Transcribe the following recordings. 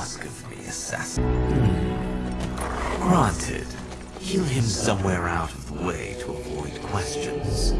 ask of me, assassin? Hmm. Granted, heal him somewhere out of the way to avoid questions.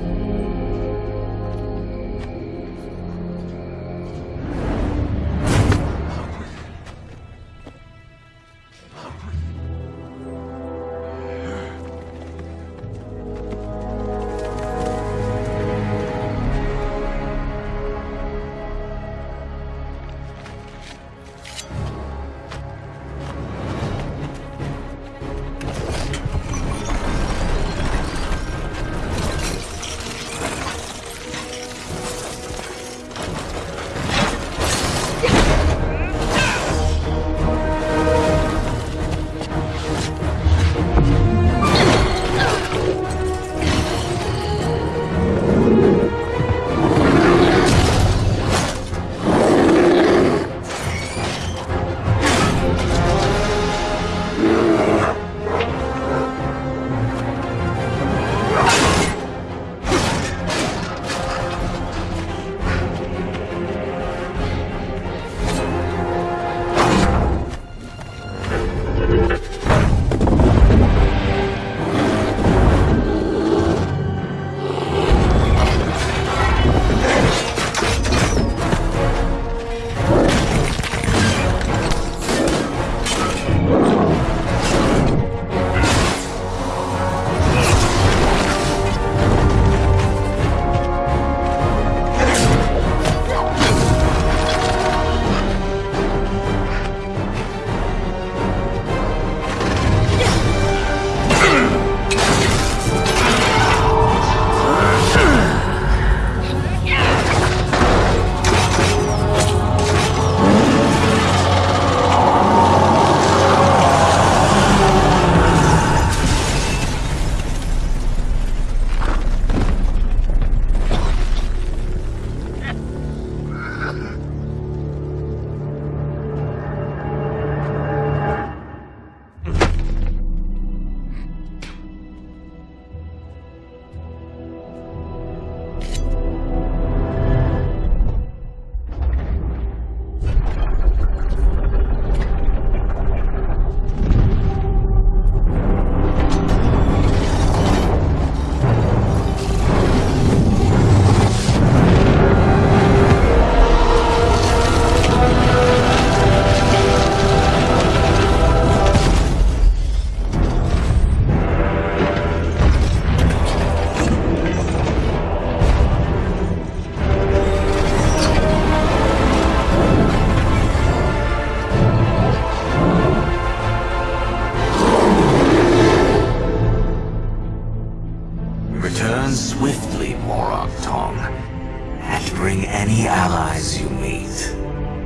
Return swiftly, Morag Tong, and bring any allies you meet.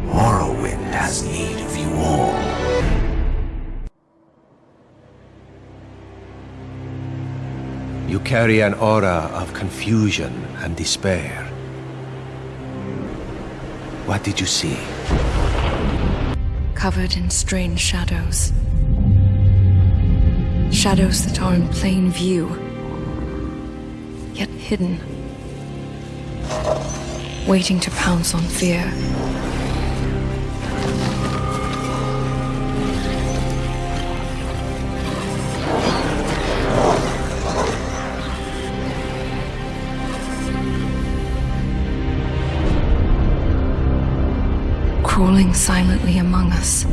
Morrowind has need of you all. You carry an aura of confusion and despair. What did you see? Covered in strange shadows. Shadows that are in plain view, yet hidden. Waiting to pounce on fear. Crawling silently among us.